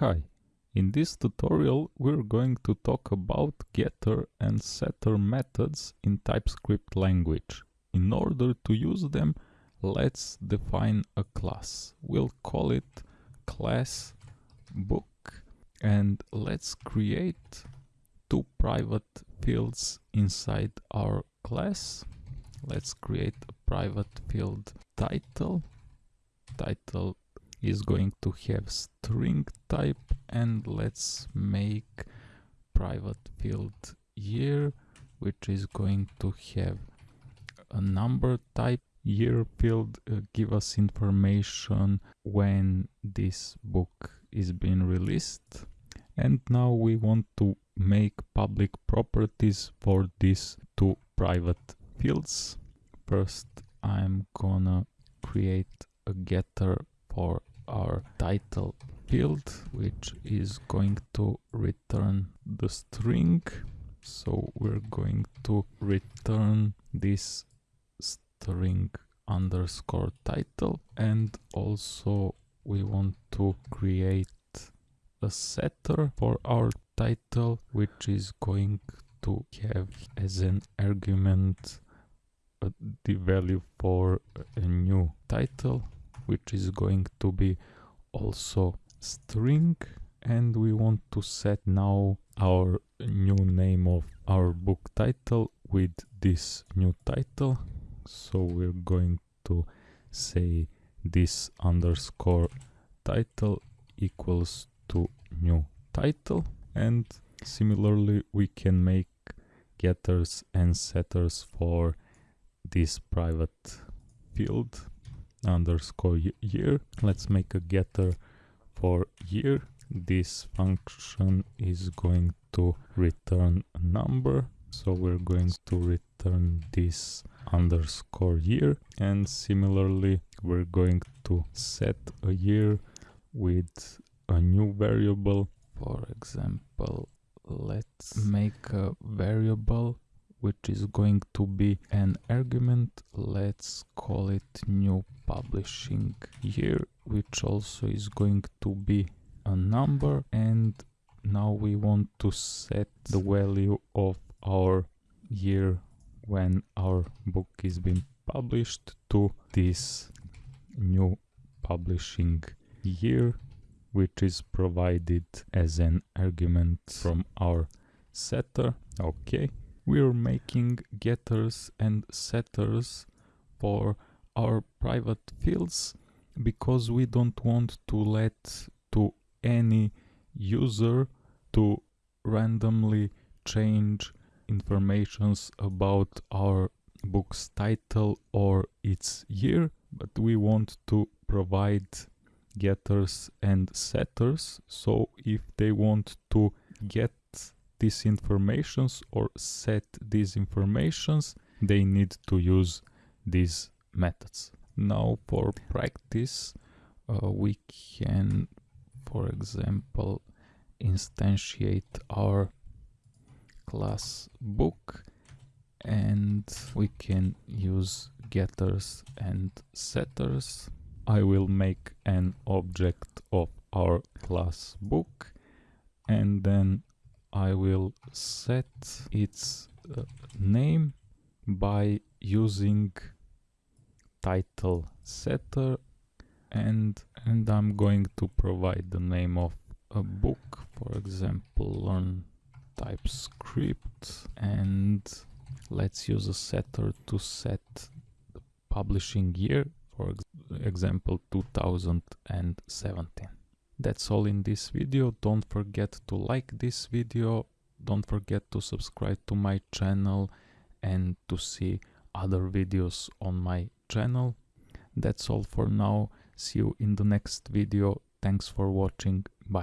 Hi, in this tutorial we're going to talk about getter and setter methods in TypeScript language. In order to use them, let's define a class. We'll call it class book and let's create two private fields inside our class. Let's create a private field title. Title is going to have string type and let's make private field year which is going to have a number type year field uh, give us information when this book is being released. And now we want to make public properties for these two private fields. First i'm gonna create a getter for our title field which is going to return the string. So we're going to return this string underscore title. And also we want to create a setter for our title which is going to have as an argument the value for a new title which is going to be also string. And we want to set now our new name of our book title with this new title. So we're going to say this underscore title equals to new title. And similarly we can make getters and setters for this private field underscore year. Let's make a getter for year. This function is going to return a number. So we're going to return this underscore year. And similarly, we're going to set a year with a new variable. For example, let's make a variable which is going to be an argument let's call it new publishing year which also is going to be a number. And now we want to set the value of our year when our book is being published to this new publishing year which is provided as an argument from our setter. Okay. We're making getters and setters for our private fields because we don't want to let to any user to randomly change informations about our book's title or its year but we want to provide getters and setters. So if they want to get these informations or set these informations they need to use these methods. Now for practice uh, we can for example instantiate our class book and we can use getters and setters. I will make an object of our class book and then I will set its uh, name by using title setter and and I'm going to provide the name of a book for example learn TypeScript and let's use a setter to set the publishing year for example 2017 that's all in this video. Don't forget to like this video. Don't forget to subscribe to my channel and to see other videos on my channel. That's all for now. See you in the next video. Thanks for watching.